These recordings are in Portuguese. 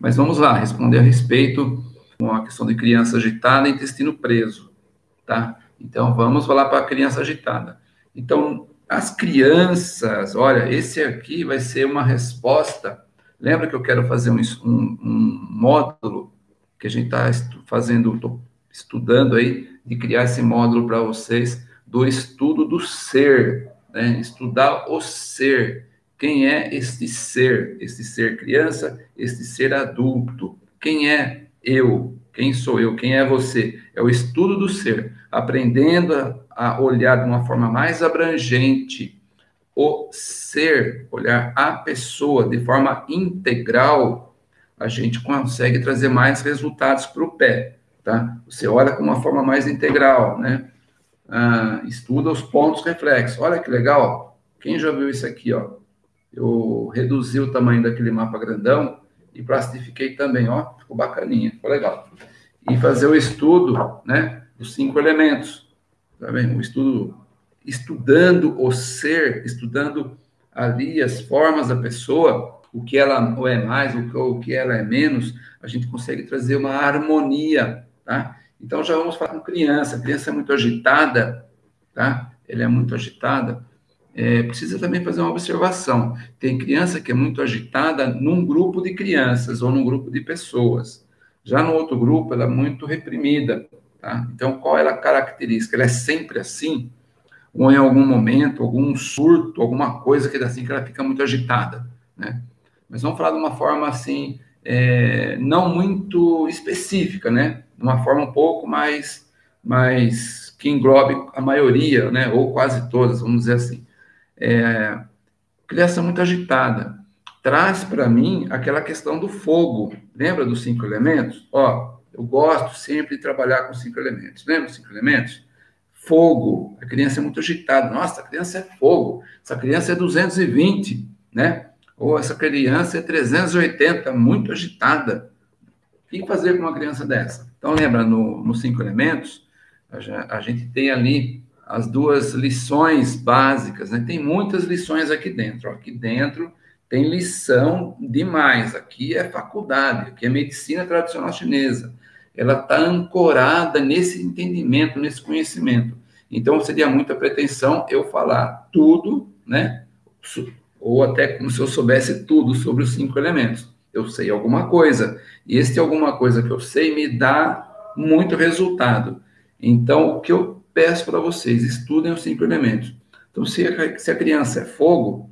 Mas vamos lá, responder a respeito com a questão de criança agitada e intestino preso, tá? Então, vamos falar para a criança agitada. Então, as crianças, olha, esse aqui vai ser uma resposta. Lembra que eu quero fazer um, um, um módulo que a gente está fazendo, estudando aí, de criar esse módulo para vocês do estudo do ser, né? Estudar o ser. Quem é este ser? Este ser criança, este ser adulto. Quem é eu? Quem sou eu? Quem é você? É o estudo do ser, aprendendo a, olhar de uma forma mais abrangente o ser, olhar a pessoa de forma integral, a gente consegue trazer mais resultados para o pé, tá? Você olha com uma forma mais integral, né? Ah, estuda os pontos reflexos. Olha que legal. Quem já viu isso aqui, ó? Eu reduzi o tamanho daquele mapa grandão e plastifiquei também, ó, ficou bacaninha, ficou legal. E fazer o estudo, né, dos cinco elementos, tá vendo? O estudo, estudando o ser, estudando ali as formas da pessoa, o que ela ou é mais, o que, ela é menos, a gente consegue trazer uma harmonia, tá? Então já vamos falar com criança, a criança é muito agitada, tá? Ela é muito agitada, é, precisa também fazer uma observação. Tem criança que é muito agitada num grupo de crianças ou num grupo de pessoas. Já no outro grupo, ela é muito reprimida. Tá? Então, qual é a característica? Ela é sempre assim? Ou em algum momento, algum surto, alguma coisa que é assim que ela fica muito agitada, né? Mas vamos falar de uma forma assim, é, não muito específica, né? Uma forma um pouco mais, mais que englobe a maioria, né? Ou quase todas, vamos dizer assim é, criação muito agitada. Traz para mim aquela questão do fogo. Lembra dos cinco elementos? Ó, eu gosto sempre de trabalhar com cinco elementos. Lembra dos cinco elementos? Fogo. A criança é muito agitada. Nossa, a criança é fogo. Essa criança é 220, né? Ou essa criança é 380, muito agitada. O que fazer com uma criança dessa? Então, lembra, nos no cinco elementos, a gente tem ali as duas lições básicas, né? Tem muitas lições aqui dentro. Aqui dentro tem lição demais. Aqui é faculdade, aqui é medicina tradicional chinesa. Ela está ancorada nesse entendimento, nesse conhecimento. Então seria muita pretensão eu falar tudo, né? Ou até como se eu soubesse tudo sobre os cinco elementos. Eu sei alguma coisa. E este alguma coisa que eu sei me dá muito resultado. Então, o que eu peço para vocês, estudem os cinco elementos. Então, se a, se a criança é fogo,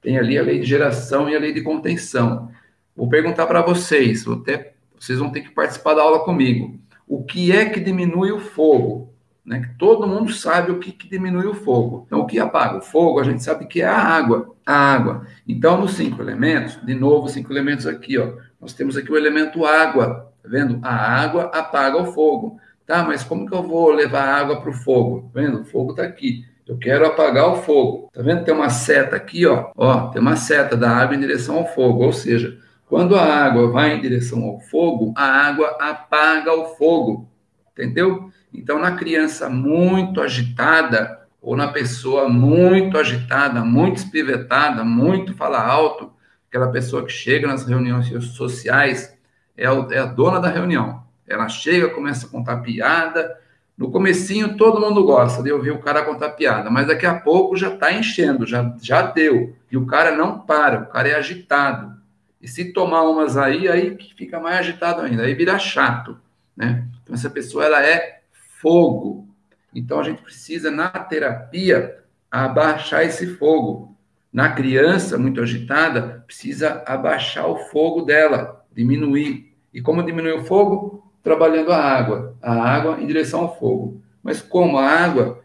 tem ali a lei de geração e a lei de contenção. Vou perguntar para vocês, até, vocês vão ter que participar da aula comigo. O que é que diminui o fogo? Né? Todo mundo sabe o que, que diminui o fogo. Então, o que apaga o fogo, a gente sabe que é a água. A água. Então, nos cinco elementos, de novo, cinco elementos aqui, ó. Nós temos aqui o elemento água. Tá vendo? A água apaga o fogo. Tá, mas como que eu vou levar água para o fogo? Tá vendo? O fogo está aqui. Eu quero apagar o fogo. Tá vendo? Tem uma seta aqui, ó. Ó, tem uma seta da água em direção ao fogo. Ou seja, quando a água vai em direção ao fogo, a água apaga o fogo. Entendeu? Então, na criança muito agitada, ou na pessoa muito agitada, muito espivetada, muito fala alto, aquela pessoa que chega nas reuniões sociais, é, é a dona da reunião. Ela chega, começa a contar piada. No comecinho todo mundo gosta de ouvir o cara contar piada, mas daqui a pouco já está enchendo, já, já deu. E o cara não para, o cara é agitado. E se tomar umas aí, aí fica mais agitado ainda, aí vira chato, né? Então essa pessoa ela é fogo. Então a gente precisa na terapia abaixar esse fogo. Na criança muito agitada, precisa abaixar o fogo dela, diminuir. E como diminuir o fogo? Trabalhando a água, a água em direção ao fogo. Mas como a água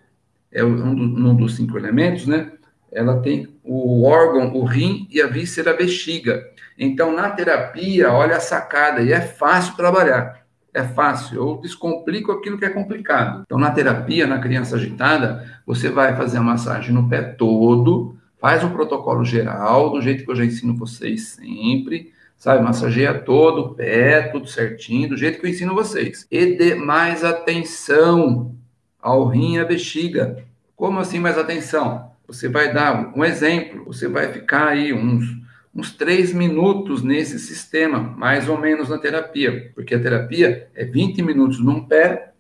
é um, dos cinco elementos, né? Ela tem o órgão, o rim e a víscera, a bexiga. Então, na terapia, olha a sacada, e é fácil trabalhar. É fácil, eu descomplico aquilo que é complicado. Então, na terapia, na criança agitada, você vai fazer a massagem no pé todo, faz o protocolo geral, do jeito que eu já ensino vocês sempre, sabe? Massageia todo o pé, tudo certinho, do jeito que eu ensino vocês. E dê mais atenção ao rim e à bexiga. Como assim mais atenção? Você vai dar um exemplo, você vai ficar aí uns, uns três minutos nesse sistema, mais ou menos na terapia, porque a terapia é 20 minutos num pé,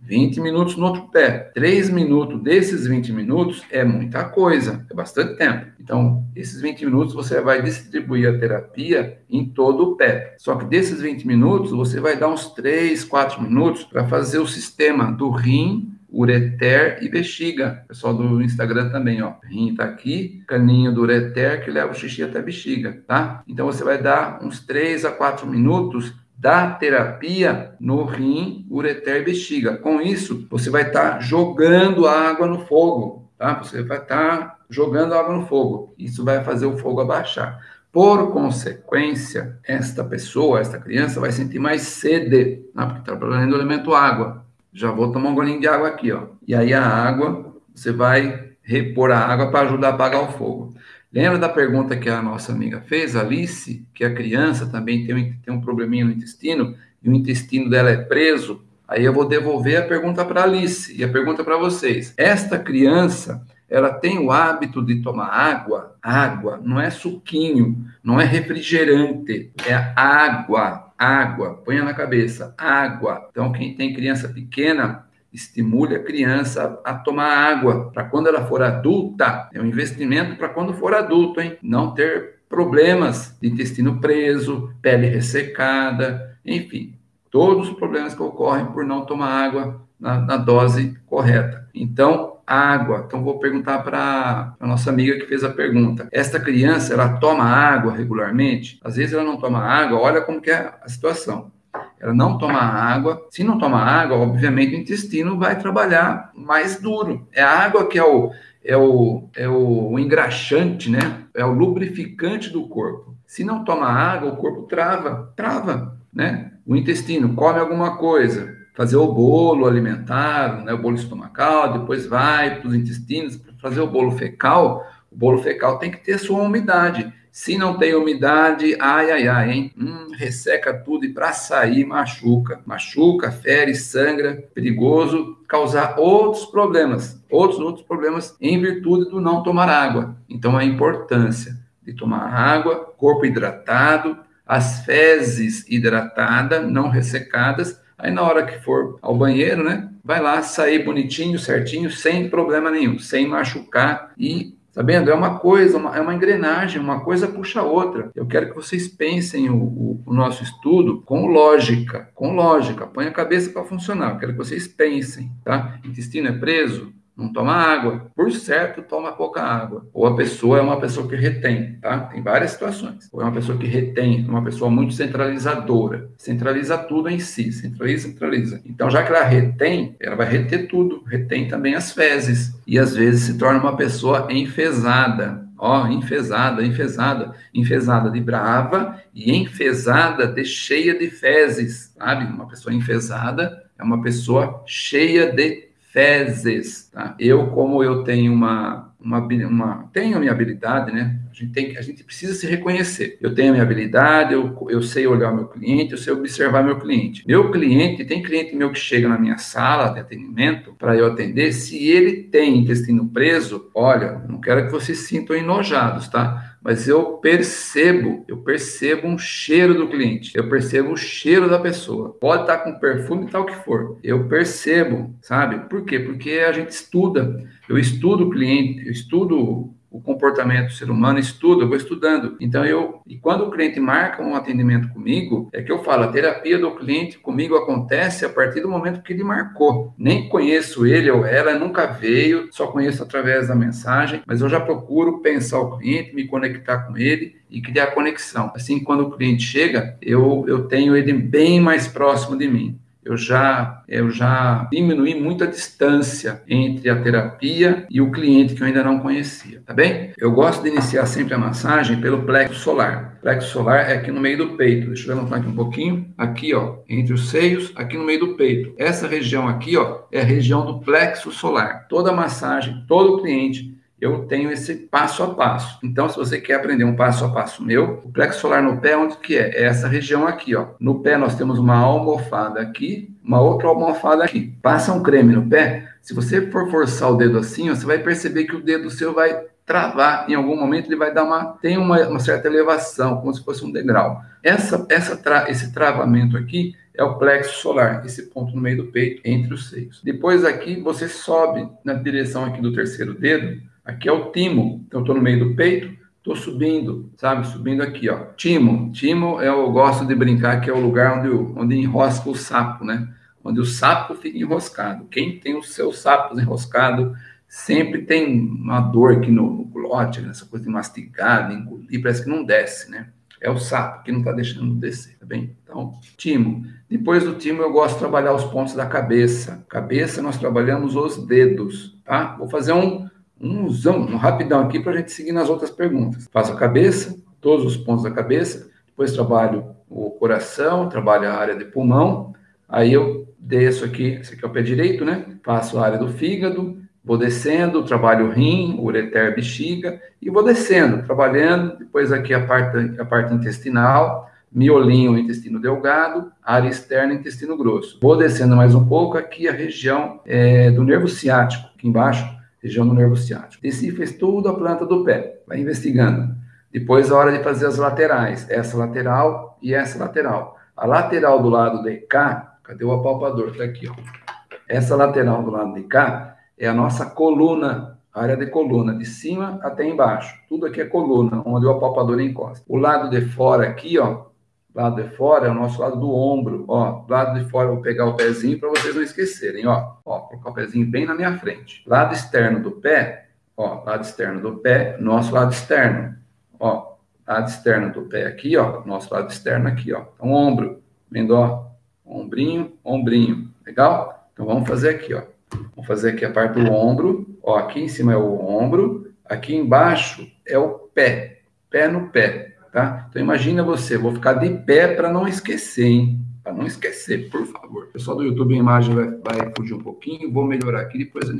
20 minutos no outro pé. 3 minutos desses 20 minutos é muita coisa, é bastante tempo. Então, esses 20 minutos você vai distribuir a terapia em todo o pé. Só que desses 20 minutos, você vai dar uns 3, 4 minutos para fazer o sistema do rim, ureter e bexiga. Pessoal do Instagram também, ó. Rim tá aqui, caninho do ureter que leva o xixi até a bexiga, tá? Então você vai dar uns 3 a 4 minutos da terapia no rim, ureter e bexiga. Com isso, você vai estar tá jogando água no fogo, tá? Você vai estar tá jogando água no fogo. Isso vai fazer o fogo abaixar. Por consequência, esta pessoa, esta criança, vai sentir mais sede, né? porque está trabalhando o elemento água. Já vou tomar um golinho de água aqui, ó. E aí a água, você vai repor a água para ajudar a apagar o fogo. Lembra da pergunta que a nossa amiga fez, Alice, que a criança também tem, tem um probleminha no intestino e o intestino dela é preso? Aí eu vou devolver a pergunta para Alice e a pergunta para vocês. Esta criança, ela tem o hábito de tomar água? Água não é suquinho, não é refrigerante, é água, água. Ponha na cabeça, água. Então quem tem criança pequena, estimule a criança a tomar água para quando ela for adulta. É um investimento para quando for adulto, hein? Não ter problemas de intestino preso, pele ressecada, enfim, todos os problemas que ocorrem por não tomar água na, na dose correta. Então, água. Então, vou perguntar para a nossa amiga que fez a pergunta. Esta criança, ela toma água regularmente? Às vezes ela não toma água, olha como que é a situação ela não toma água. Se não toma água, obviamente o intestino vai trabalhar mais duro. É a água que é o, é o, é o engraxante, né? É o lubrificante do corpo. Se não toma água, o corpo trava, trava, né? O intestino come alguma coisa, fazer o bolo alimentar, né? O bolo estomacal, depois vai para os intestinos para fazer o bolo fecal. O bolo fecal tem que ter sua umidade. Se não tem umidade, ai, ai, ai, hein? Hum, resseca tudo e para sair machuca. Machuca, fere, sangra, perigoso causar outros problemas, outros outros problemas em virtude do não tomar água. Então a importância de tomar água, corpo hidratado, as fezes hidratadas, não ressecadas. Aí na hora que for ao banheiro, né, vai lá sair bonitinho, certinho, sem problema nenhum, sem machucar e Sabendo? É uma coisa, uma, é uma engrenagem, uma coisa puxa a outra. Eu quero que vocês pensem o, o, o nosso estudo com lógica, com lógica. Põe a cabeça para funcionar. Eu quero que vocês pensem, tá? Intestino é preso? Não toma água, por certo toma pouca água. Ou a pessoa é uma pessoa que retém, tá? Tem várias situações. Ou é uma pessoa que retém, uma pessoa muito centralizadora, centraliza tudo em si, centraliza, centraliza. Então, já que ela retém, ela vai reter tudo, retém também as fezes e às vezes se torna uma pessoa enfesada. Ó, enfesada, enfesada, enfesada de brava e enfesada de cheia de fezes, sabe? Uma pessoa enfesada é uma pessoa cheia de fezes. Tá? Eu, como eu tenho uma, uma, uma tenho a minha habilidade, né? A gente, tem, a gente precisa se reconhecer. Eu tenho a minha habilidade, eu, eu sei olhar o meu cliente, eu sei observar meu cliente. Meu cliente, tem cliente meu que chega na minha sala de atendimento para eu atender, se ele tem intestino preso, olha, não quero que vocês sintam enojados, tá? mas eu percebo, eu percebo um cheiro do cliente, eu percebo o cheiro da pessoa. Pode estar com perfume tal que for, eu percebo, sabe? Por quê? Porque a gente estuda. Eu estudo o cliente, eu estudo o comportamento do ser humano, estudo, eu vou estudando. Então eu, e quando o cliente marca um atendimento comigo, é que eu falo, a terapia do cliente comigo acontece a partir do momento que ele marcou. Nem conheço ele ou ela, nunca veio, só conheço através da mensagem, mas eu já procuro pensar o cliente, me conectar com ele e criar conexão. Assim, quando o cliente chega, eu, eu tenho ele bem mais próximo de mim eu já, eu já diminui muito a distância entre a terapia e o cliente que eu ainda não conhecia, tá bem? Eu gosto de iniciar sempre a massagem pelo plexo solar. O plexo solar é aqui no meio do peito. Deixa eu levantar aqui um pouquinho. Aqui, ó, entre os seios, aqui no meio do peito. Essa região aqui, ó, é a região do plexo solar. Toda massagem, todo cliente eu tenho esse passo a passo. Então, se você quer aprender um passo a passo meu, o plexo solar no pé, onde que é? É essa região aqui, ó. No pé nós temos uma almofada aqui, uma outra almofada aqui. Passa um creme no pé. Se você for forçar o dedo assim, você vai perceber que o dedo seu vai travar em algum momento, ele vai dar uma tem uma, uma certa elevação, como se fosse um degrau. Essa, essa tra, esse travamento aqui é o plexo solar, esse ponto no meio do peito, entre os seios. Depois aqui você sobe na direção aqui do terceiro dedo, aqui é o timo. Então estou no meio do peito, estou subindo, sabe? Subindo aqui, ó. Timo. Timo eu gosto de brincar que é o lugar onde, onde enrosca o sapo, né? Onde o sapo fica enroscado. Quem tem os seus sapos enroscados sempre tem uma dor aqui no, no glote, nessa coisa de mastigar, de engolir, parece que não desce, né? É o sapo que não está deixando descer, tá bem? Então, timo. Depois do timo, eu gosto de trabalhar os pontos da cabeça. Cabeça, nós trabalhamos os dedos, tá? Vou fazer um, um zoom, um rapidão aqui para a gente seguir nas outras perguntas. Faço a cabeça, todos os pontos da cabeça, depois trabalho o coração, trabalho a área de pulmão, aí eu desço aqui, esse aqui é o pé direito, né? Faço a área do fígado, Vou descendo, trabalho o rim, ureter, bexiga, e vou descendo, trabalhando, depois aqui a parte, a parte intestinal, miolinho, intestino delgado, área externa, intestino grosso. Vou descendo mais um pouco, aqui a região é, do nervo ciático, aqui embaixo, região do nervo ciático. Fez tudo a planta do pé, vai investigando. Depois a hora de fazer as laterais, essa lateral e essa lateral. A lateral do lado de cá, cadê o apalpador? Está aqui, ó. Essa lateral do lado de cá é a nossa coluna, a área de coluna, de cima até embaixo. Tudo aqui é coluna, onde o apalpador encosta. O lado de fora aqui, ó, lado de fora é o nosso lado do ombro, ó. Lado de fora eu vou pegar o pezinho para vocês não esquecerem, ó. Ó, colocar o pezinho bem na minha frente. Lado externo do pé, ó, lado externo do pé, nosso lado externo, ó. Lado externo do pé aqui, ó, nosso lado externo aqui, ó. Então, ombro, vendo, ó, ombrinho, ombrinho, legal? Então, vamos fazer aqui, ó. Vamos fazer aqui a parte do ombro. Ó, aqui em cima é o ombro, aqui embaixo é o pé, pé no pé, tá? Então imagina você, vou ficar de pé para não esquecer, hein? Para não esquecer, por favor. pessoal do YouTube, a imagem vai, vai fugir um pouquinho, vou melhorar aqui, depois eu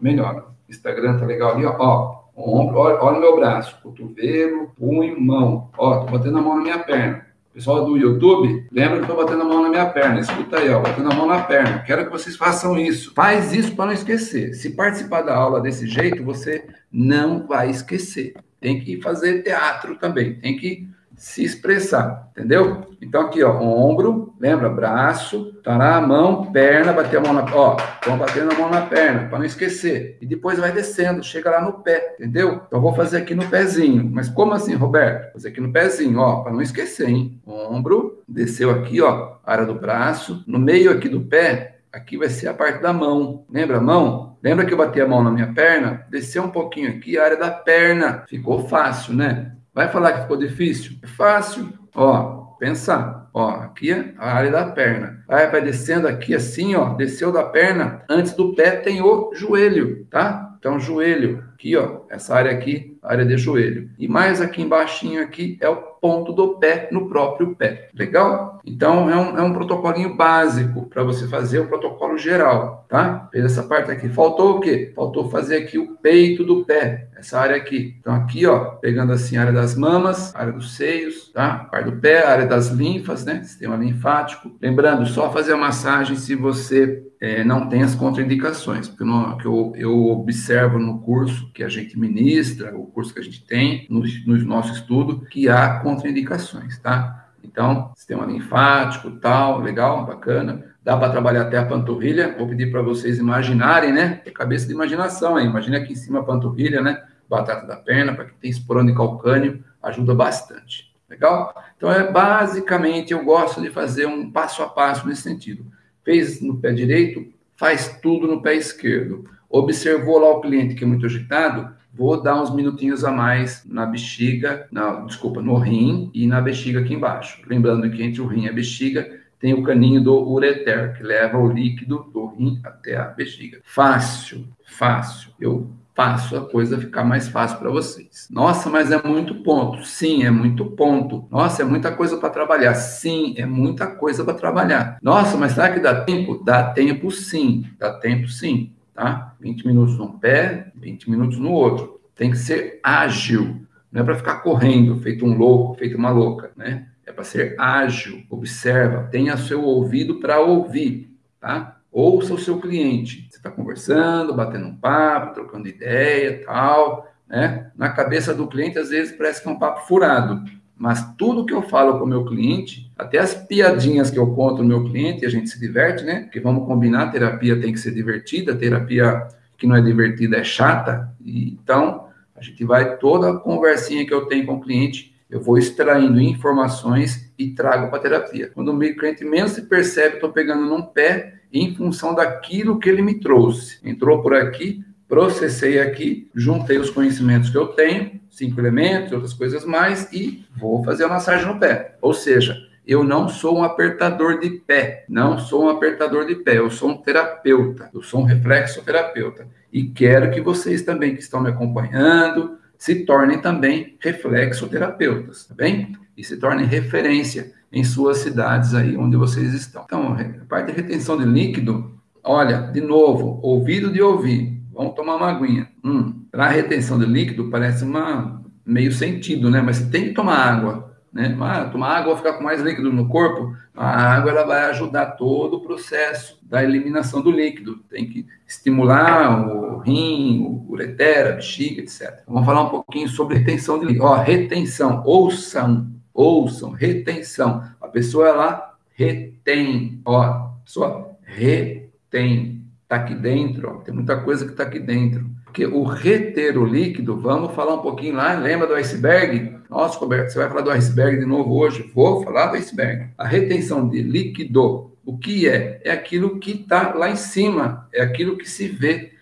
melhora. Instagram tá legal ali, ó. ó ombro, olha, olha o meu braço, cotovelo, punho, mão. Ó, tô batendo a mão na minha perna. Pessoal do YouTube, lembra que eu estou batendo a mão na minha perna. Escuta aí, ó, batendo a mão na perna. Quero que vocês façam isso. Faz isso para não esquecer. Se participar da aula desse jeito, você não vai esquecer. Tem que fazer teatro também. Tem que se expressar, entendeu? Então aqui, ó, ombro, lembra, braço, na mão, perna, bater a mão na, ó, vamos batendo a mão na perna, para não esquecer. E depois vai descendo, chega lá no pé, entendeu? Então vou fazer aqui no pezinho. Mas como assim, Roberto? Fazer aqui no pezinho, ó, para não esquecer, hein? Ombro, desceu aqui, ó, área do braço, no meio aqui do pé, aqui vai ser a parte da mão. Lembra a mão? Lembra que eu bati a mão na minha perna? Desceu um pouquinho aqui, a área da perna. Ficou fácil, né? Vai falar que ficou difícil? É fácil. Ó, pensar. Ó, aqui é a área da perna. Aí vai descendo aqui assim, ó, desceu da perna. Antes do pé tem o joelho, tá? Então, joelho, aqui, ó, essa área aqui, área de joelho. E mais aqui embaixo aqui é o ponto do pé no próprio pé. Legal? Então, é um, é um protocolinho básico para você fazer o protocolo geral, tá? Fez essa parte aqui. Faltou o quê? Faltou fazer aqui o peito do pé, essa área aqui. Então, aqui, ó, pegando assim a área das mamas, área dos seios, tá? Parte do pé, área das linfas, né? Sistema linfático. Lembrando, só fazer a massagem se você é, não tem as contraindicações, porque no, que eu, eu, observo no curso que a gente ministra, o curso que a gente tem, no, no nosso estudo, que há contraindicações, tá? Então, sistema linfático, tal, legal, bacana. Dá para trabalhar até a panturrilha. Vou pedir para vocês imaginarem, né? É cabeça de imaginação aí. Imagina aqui em cima a panturrilha, né? Batata da perna, para quem tem esporão de calcânio, ajuda bastante. Legal? Então, é basicamente, eu gosto de fazer um passo a passo nesse sentido fez no pé direito, faz tudo no pé esquerdo. Observou lá o cliente que é muito agitado, vou dar uns minutinhos a mais na bexiga, na, desculpa, no rim e na bexiga aqui embaixo. Lembrando que entre o rim e a bexiga tem o caninho do ureter, que leva o líquido do rim até a bexiga. Fácil, fácil. Eu faço a coisa ficar mais fácil para vocês. Nossa, mas é muito ponto. Sim, é muito ponto. Nossa, é muita coisa para trabalhar. Sim, é muita coisa para trabalhar. Nossa, mas será que dá tempo? Dá tempo sim. Dá tempo sim, tá? 20 minutos num pé, 20 minutos no outro. Tem que ser ágil. Não é para ficar correndo, feito um louco, feito uma louca, né? É para ser ágil. Observa, tenha seu ouvido para ouvir, tá? Ouça o seu cliente. Você está conversando, batendo um papo, trocando ideia, tal, né? Na cabeça do cliente, às vezes, parece que é um papo furado. Mas tudo que eu falo com o meu cliente, até as piadinhas que eu conto no meu cliente, a gente se diverte, né? Porque vamos combinar, terapia tem que ser divertida, terapia que não é divertida é chata. E, então, a gente vai, toda a conversinha que eu tenho com o cliente, eu vou extraindo informações e trago para a terapia. Quando o meu cliente menos se percebe, estou pegando num pé em função daquilo que ele me trouxe. Entrou por aqui, processei aqui, juntei os conhecimentos que eu tenho, cinco elementos, outras coisas mais, e vou fazer a massagem no pé. Ou seja, eu não sou um apertador de pé, não sou um apertador de pé, eu sou um terapeuta, eu sou um reflexoterapeuta. E quero que vocês também que estão me acompanhando se tornem também reflexoterapeutas, tá bem? E se tornem referência em suas cidades aí onde vocês estão. Então, a parte de retenção de líquido, olha, de novo, ouvido de ouvir, Vamos tomar uma aguinha. Hum, para retenção de líquido parece uma meio sentido, né? Mas você tem que tomar água, né? Ah, tomar água ficar com mais líquido no corpo. A água ela vai ajudar todo o processo da eliminação do líquido. Tem que estimular o rim, o ureter, a bexiga, etc. Vamos falar um pouquinho sobre retenção de líquido. Ó, retenção, ouçam, ouçam, retenção. A pessoa ela retém, ó, a pessoa retém está aqui dentro, ó, tem muita coisa que está aqui dentro. Porque o reter o líquido, vamos falar um pouquinho lá, lembra do iceberg? Nossa, Roberto, você vai falar do iceberg de novo hoje? Vou falar do iceberg. A retenção de líquido, o que é? É aquilo que está lá em cima, é aquilo que se vê,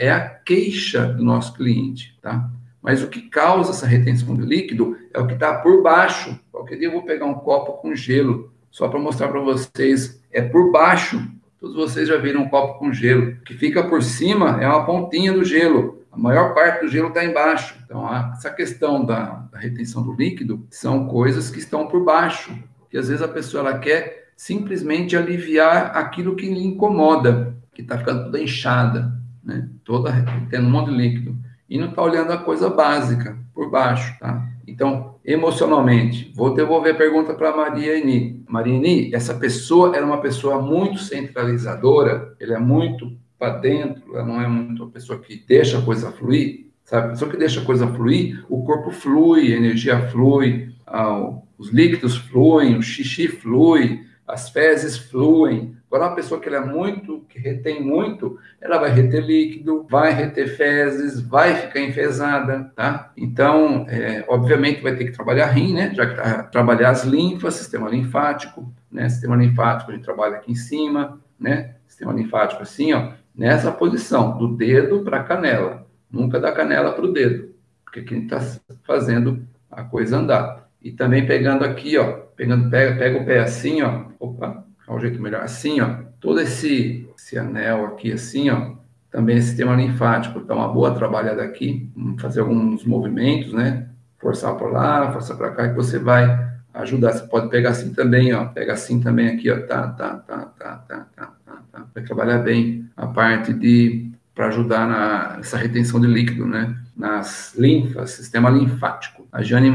é a queixa do nosso cliente, tá? Mas o que causa essa retenção de líquido é o que está por baixo. Qualquer dia eu vou pegar um copo com gelo, só para mostrar para vocês, é por baixo Todos vocês já viram um copo com gelo. O que fica por cima é uma pontinha do gelo. A maior parte do gelo está embaixo. Então, essa questão da, da, retenção do líquido são coisas que estão por baixo. Que às vezes a pessoa ela quer simplesmente aliviar aquilo que lhe incomoda, que está ficando toda inchada, né? toda tendo um monte de líquido. E não está olhando a coisa básica por baixo. Tá? Então, emocionalmente, vou devolver a pergunta para Maria Eni. Maria Eni, essa pessoa era uma pessoa muito centralizadora, ele é muito para dentro, ela não é muito uma pessoa que deixa a coisa fluir, sabe? A pessoa que deixa a coisa fluir, o corpo flui, a energia flui, ah, os líquidos fluem, o xixi flui, as fezes fluem, Agora, uma pessoa que ela é muito, que retém muito, ela vai reter líquido, vai reter fezes, vai ficar enfesada, tá? Então, é, obviamente, vai ter que trabalhar rim, né? Já que tá, trabalhar as linfas, sistema linfático, né? Sistema linfático, a gente trabalha aqui em cima, né? Sistema linfático assim, ó, nessa posição, do dedo para a canela, nunca da canela para o dedo, porque quem está fazendo a coisa andar. E também pegando aqui, ó, pegando, pega, pega o pé assim, ó, opa, é um jeito melhor. Assim, ó, todo esse, esse anel aqui, assim, ó, também é sistema linfático. Dá uma boa trabalhada aqui, fazer alguns movimentos, né? Forçar por lá, forçar para cá, que você vai ajudar. Você pode pegar assim também, ó. Pega assim também aqui, ó. Tá, tá, tá, tá, tá, tá, tá, tá. Vai trabalhar bem a parte de para ajudar na, nessa retenção de líquido, né? Nas linfas, sistema linfático. A Jane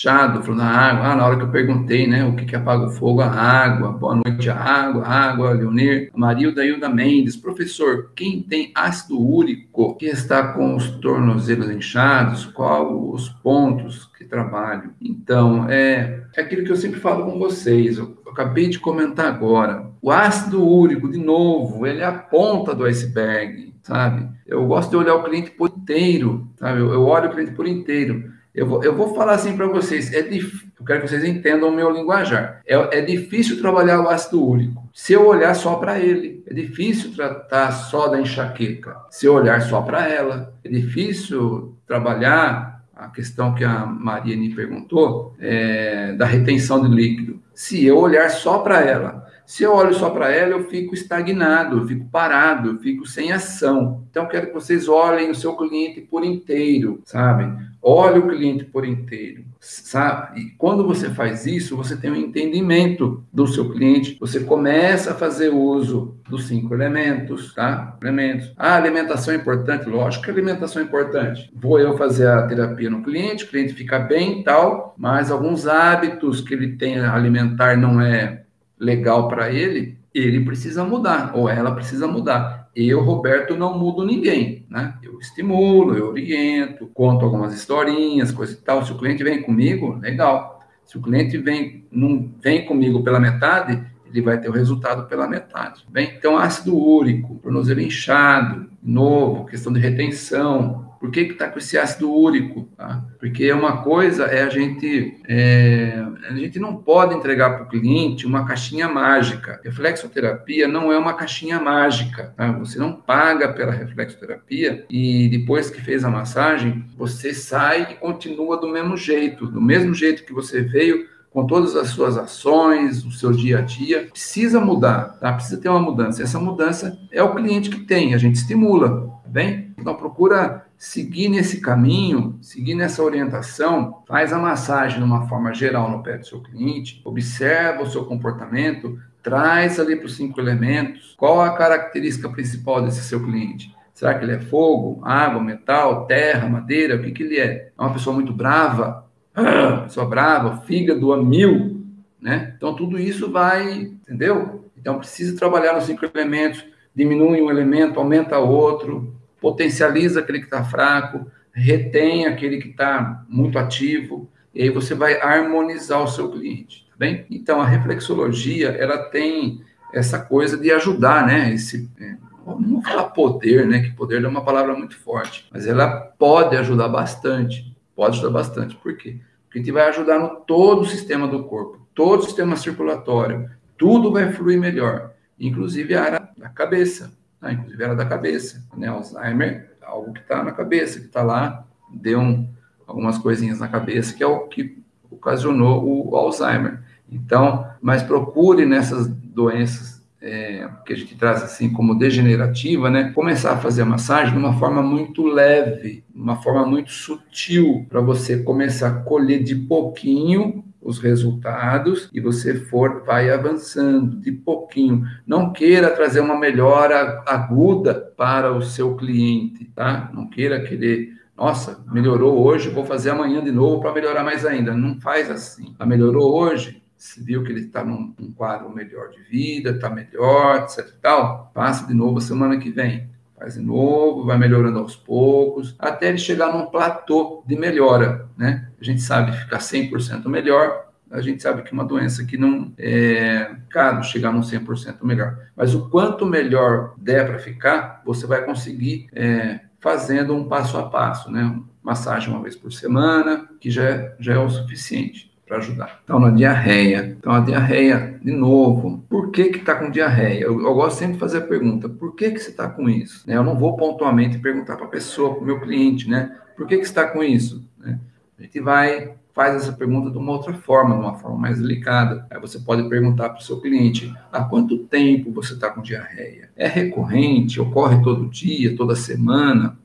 Chado falou na água. Ah, na hora que eu perguntei, né, o que, que apaga o fogo? A água. Boa noite, a água, água, Leonir. Marilda Hilda Mendes. Professor, quem tem ácido úrico que está com os tornozelos inchados, qual os pontos que trabalho? Então, é, é aquilo que eu sempre falo com vocês. Eu, eu acabei de comentar agora. O ácido úrico, de novo, ele é a ponta do iceberg, sabe? Eu gosto de olhar o cliente por inteiro, sabe? Eu, eu olho o cliente por inteiro. Eu vou, eu vou falar assim para vocês, é dif... eu quero que vocês entendam o meu linguajar. É, é difícil trabalhar o ácido úrico se eu olhar só para ele. É difícil tratar só da enxaqueca se eu olhar só para ela. É difícil trabalhar a questão que a Maria me perguntou, é, da retenção de líquido, se eu olhar só para ela. Se eu olho só para ela, eu fico estagnado, eu fico parado, eu fico sem ação. Então, quero que vocês olhem o seu cliente por inteiro, sabe? Olhe o cliente por inteiro, sabe? E quando você faz isso, você tem um entendimento do seu cliente, você começa a fazer uso dos cinco elementos, tá? Elementos. A alimentação é importante, lógico que alimentação é importante. Vou eu fazer a terapia no cliente, o cliente fica bem e tal, mas alguns hábitos que ele tem alimentar não é legal para ele, ele precisa mudar, ou ela precisa mudar. eu, Roberto, não mudo ninguém, né? Eu estimulo, eu oriento, conto algumas historinhas, coisa e tal. Se o cliente vem comigo, legal. Se o cliente vem, não vem comigo pela metade, ele vai ter o resultado pela metade. Bem, então ácido úrico, tornozelo inchado, novo, questão de retenção, por que está com esse ácido úrico? Tá? Porque uma coisa é a gente é, a gente não pode entregar para o cliente uma caixinha mágica. Reflexoterapia não é uma caixinha mágica. Tá? Você não paga pela reflexoterapia e depois que fez a massagem você sai e continua do mesmo jeito, do mesmo jeito que você veio com todas as suas ações, o seu dia a dia, precisa mudar, tá? Precisa ter uma mudança. Essa mudança é o cliente que tem, a gente estimula, tá bem? Então procura seguir nesse caminho, seguir nessa orientação, faz a massagem de uma forma geral no pé do seu cliente, observa o seu comportamento, traz ali para os cinco elementos qual a característica principal desse seu cliente. Será que ele é fogo, água, metal, terra, madeira? O que, que ele é? É uma pessoa muito brava? Ah, pessoa brava, fígado a mil, né? Então tudo isso vai, entendeu? Então precisa trabalhar nos cinco elementos, diminui um elemento, aumenta outro, potencializa aquele que está fraco, retém aquele que está muito ativo, e aí você vai harmonizar o seu cliente, tá bem? Então, a reflexologia, ela tem essa coisa de ajudar, né? Esse, é, não falar poder, né? Que poder é uma palavra muito forte, mas ela pode ajudar bastante, pode ajudar bastante. Por quê? Porque gente vai ajudar no todo o sistema do corpo, todo o sistema circulatório, tudo vai fluir melhor, inclusive a área da cabeça. Ah, inclusive era da cabeça, né? Alzheimer, algo que está na cabeça, que está lá, deu um, algumas coisinhas na cabeça, que é o que ocasionou o Alzheimer. Então, mas procure nessas doenças é, que a gente traz assim como degenerativa, né? Começar a fazer a massagem de uma forma muito leve, uma forma muito sutil, para você começar a colher de pouquinho os resultados e você for vai avançando de pouquinho. Não queira trazer uma melhora aguda para o seu cliente, tá? Não queira querer, nossa, melhorou hoje, vou fazer amanhã de novo para melhorar mais ainda. Não faz assim. A melhorou hoje, se viu que ele está num, num, quadro melhor de vida, está melhor, etc tal, faça de novo semana que vem. Faz de novo, vai melhorando aos poucos, até ele chegar num platô de melhora, né? A gente sabe ficar 100% melhor, a gente sabe que uma doença que não é caro chegar num 100% melhor. Mas o quanto melhor der para ficar, você vai conseguir é, fazendo um passo a passo, né? Massagem uma vez por semana, que já, é, já é o suficiente para ajudar. Então, na diarreia. Então, a diarreia, de novo, por que que está com diarreia? Eu, eu, gosto sempre de fazer a pergunta, por que que você está com isso? Né? Eu não vou pontualmente perguntar para a pessoa, para o meu cliente, né? Por que que está com isso? Né? A gente vai faz essa pergunta de uma outra forma, de uma forma mais delicada. Aí você pode perguntar para o seu cliente: há quanto tempo você está com diarreia? É recorrente? Ocorre todo dia, toda semana?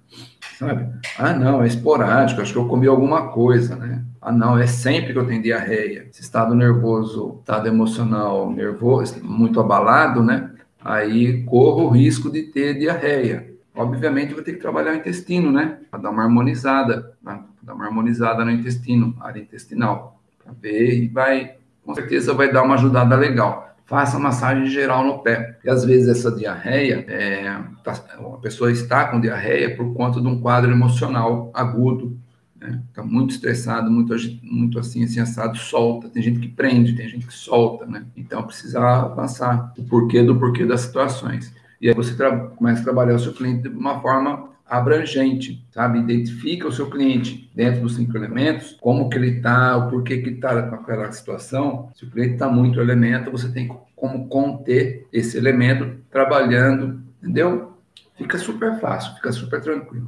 Sabe? Ah, não, é esporádico, acho que eu comi alguma coisa, né? Ah, não, é sempre que eu tenho diarreia. Esse estado nervoso, estado emocional nervoso, muito abalado, né? Aí corro o risco de ter diarreia. Obviamente, vou ter que trabalhar o intestino, né? Para dar uma harmonizada. Né? dar uma harmonizada no intestino, área intestinal, para ver e vai, com certeza vai dar uma ajudada legal. Faça massagem geral no pé. E às vezes essa diarreia, é, tá, a pessoa está com diarreia por conta de um quadro emocional agudo, né? Está muito estressado, muito, muito assim, assim, assado, solta. Tem gente que prende, tem gente que solta, né? Então precisa avançar o porquê do porquê das situações. E aí você começa a trabalhar o seu cliente de uma forma abrangente, sabe? Identifica o seu cliente dentro dos cinco elementos, como que ele está, o porquê que está com aquela situação. Se o cliente está muito elemento, você tem como conter esse elemento trabalhando, entendeu? Fica super fácil, fica super tranquilo.